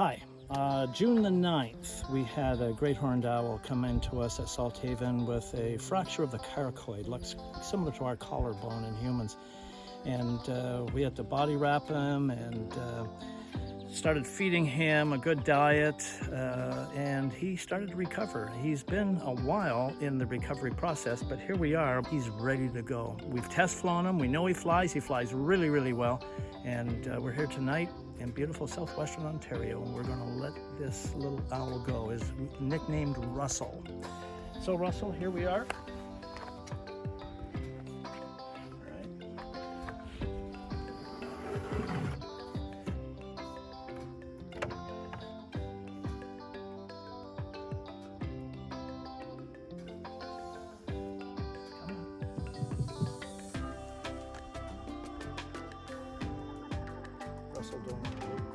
Hi. Uh, June the 9th, we had a great horned owl come into us at Salthaven with a fracture of the coracoid, looks similar to our collarbone in humans. And uh, we had to body wrap him and uh, started feeding him a good diet, uh, and he started to recover. He's been a while in the recovery process, but here we are. He's ready to go. We've test flown him. We know he flies. He flies really, really well. And uh, we're here tonight in beautiful southwestern Ontario, and we're going to let this little owl go. Is nicknamed Russell. So Russell, here we are. Посудовому.